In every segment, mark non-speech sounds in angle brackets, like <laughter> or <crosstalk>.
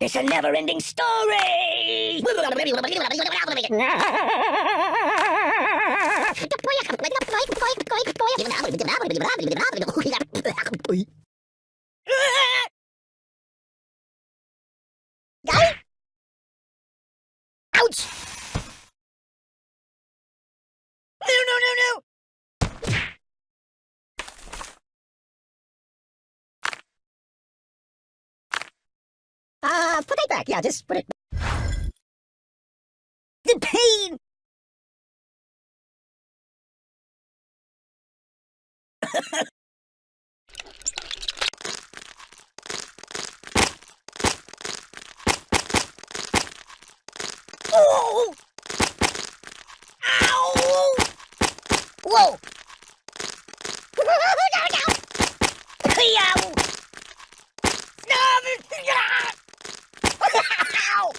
It's a never-ending story! <laughs> Ouch! No, no, no, no! Uh, put it back. Yeah, just put it. The pain! <laughs> oh! Ow! Whoa! no, no! Yow! No! Ow!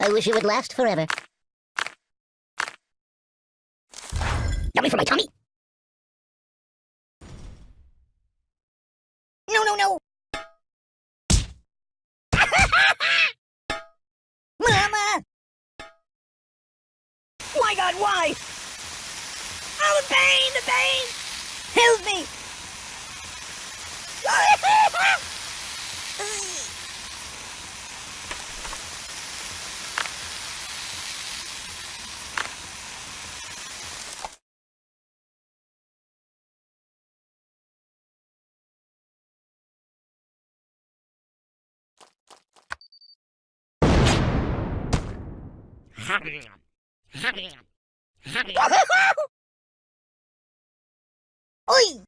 I wish it would last forever. Yummy for my tummy! No, no, no! <laughs> Mama! My god, why? Oh, the pain, the pain! Help me! <laughs> <laughs> Oi!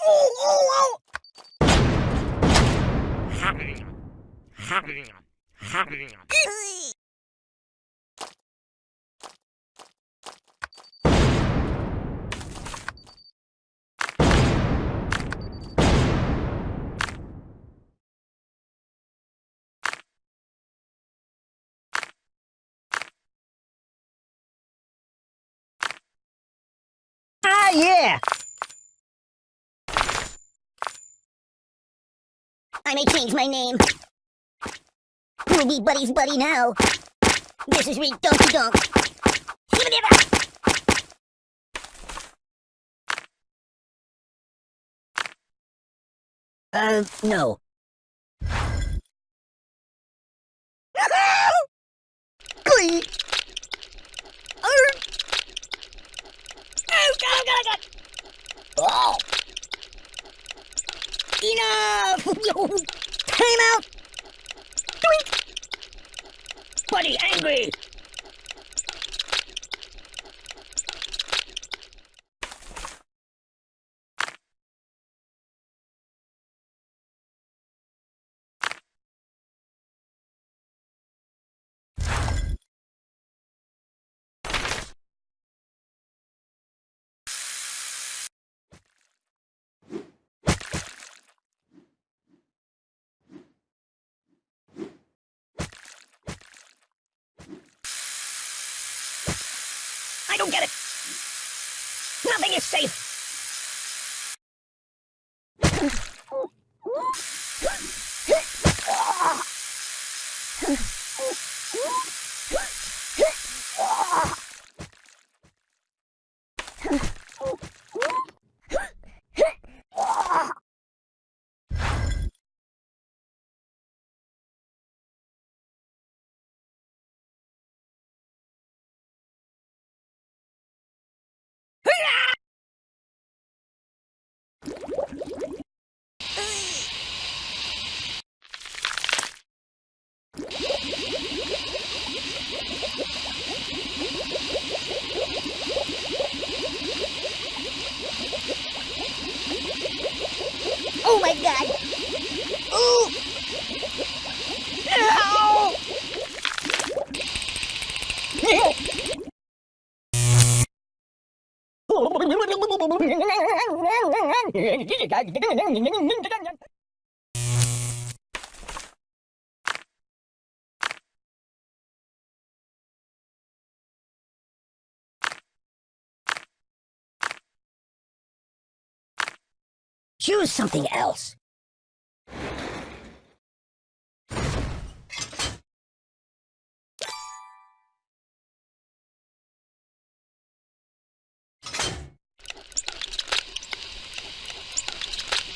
Oh, oh, oh! I may change my name. We'll be buddies buddy now. This is Reed Donkey Donk. Uh, no. <laughs> Glee! Oh, God, God, God! Oh! Enough! Time out! Doink! Buddy angry! I don't get it! Nothing is safe! Choose something else.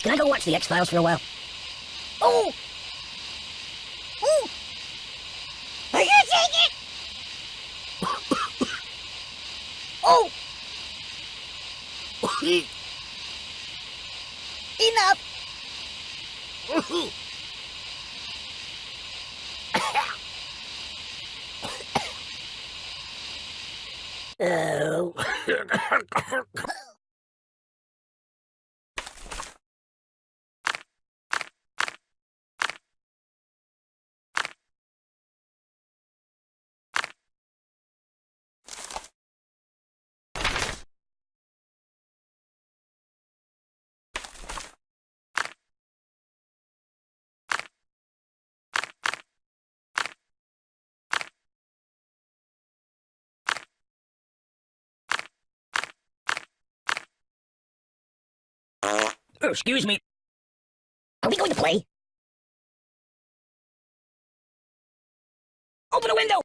Can I go watch the X-Files for a while? Oh! Oh! Are you take it? oh! Enough! oh. Oh, excuse me. Are we going to play? Open a window!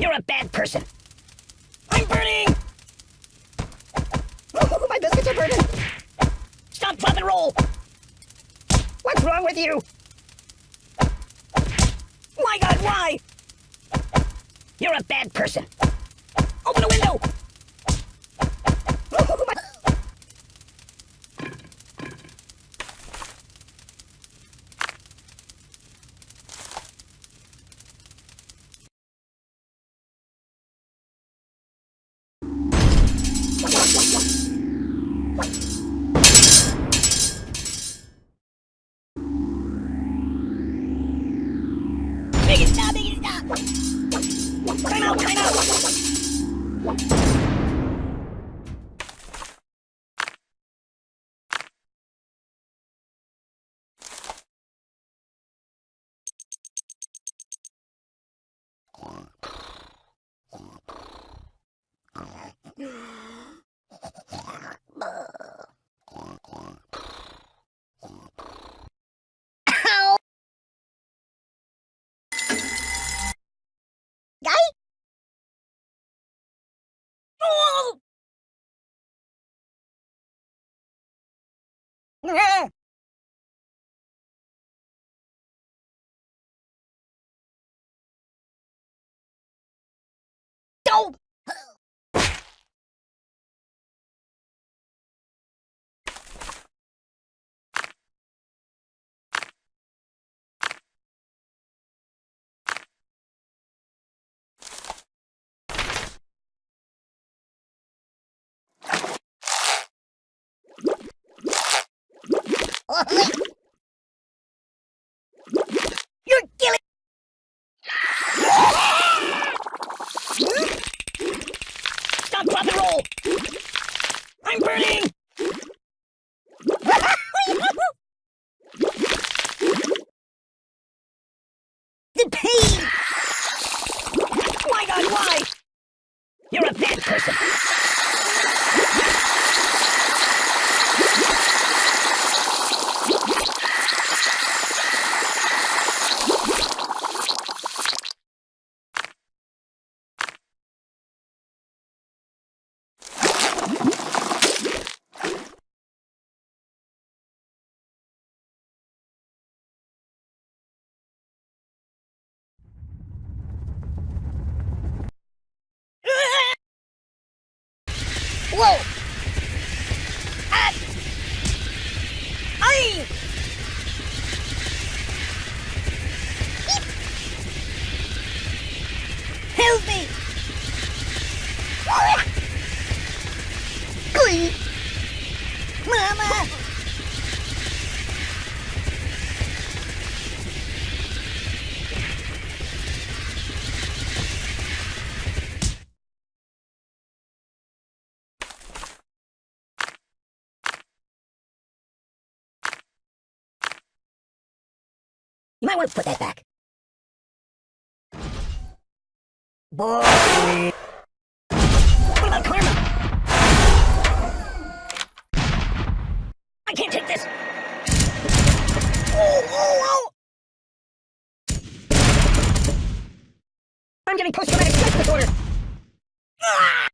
You're a bad person. I'm burning! Oh, my biscuits are burning! Stop, drop, and roll! What's wrong with you? My god, why? You're a bad person. Open a window! Time out, time out! Ow! Yeah. Whoa! You might want to put that back. Boy. What about karma? I can't take this. Oh, oh, oh. I'm getting post-traumatic stress disorder. Ah!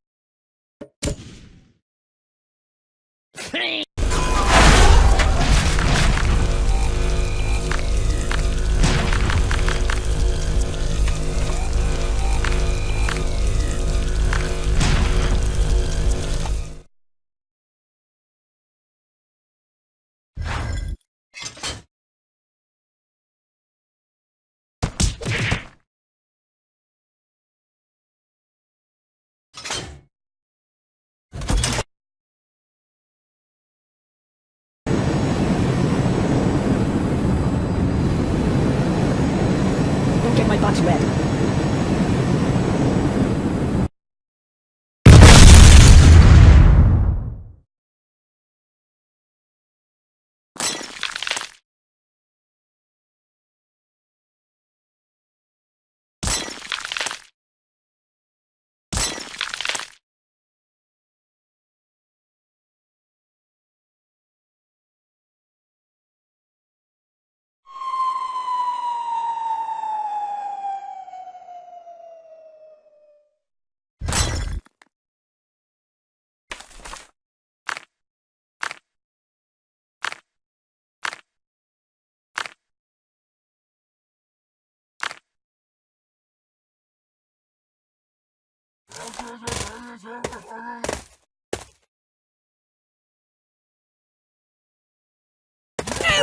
Go,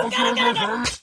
go, go, go!